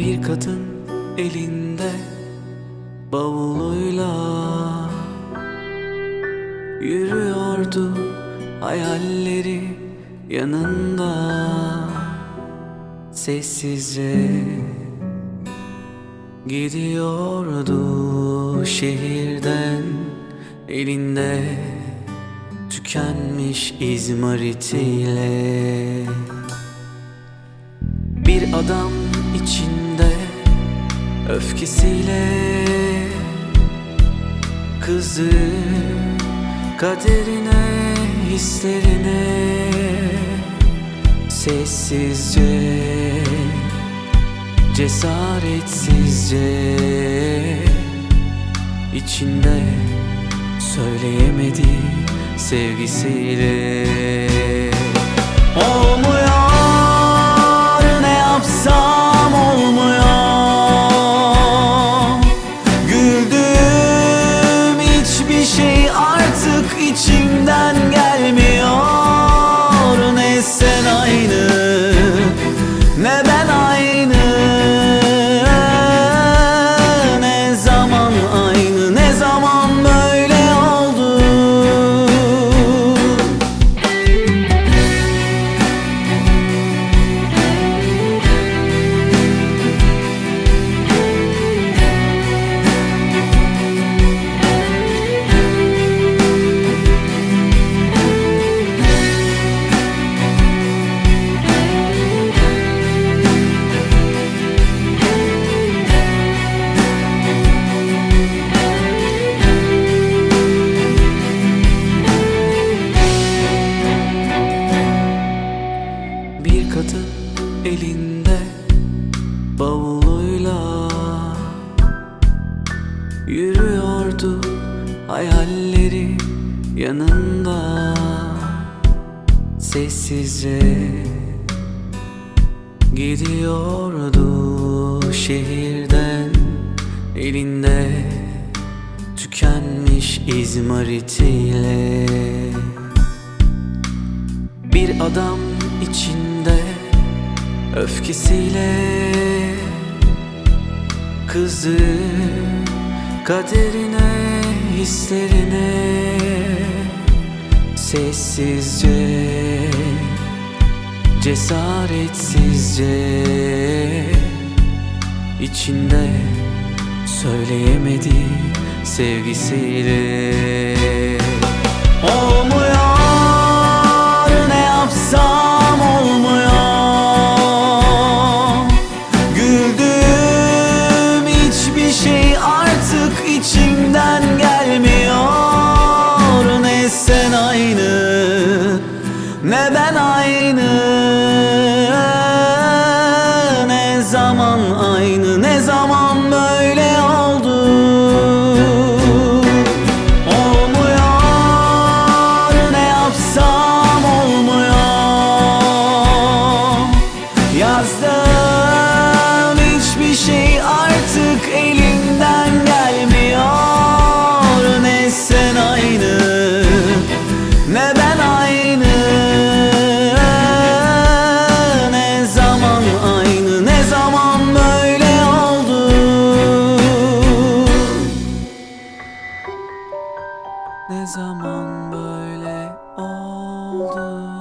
Bir kadın elinde bavuluyla Yürüyordu hayalleri yanında. Sessizce gidiyordu şehirden Elinde tükenmiş izmaritiyle Bir adam için öfkesiyle Kızı kaderine hislerine Sessizce Cesaretsizce içinde söyleyemedi sevgisiyle bavuluyla Yürüyordu hayalleri yanında. Sessizce gidiyordu şehirden elinde tükenmiş izmaritiyle bir adam içinde öfkesiyle Kızı kaderine hislerine. Sessizce Cesaretsizce içinde söyleyemedi sevgisiyle içimden gelmiyor. Ne sen aynı ne ben aynı Zaman böyle oldu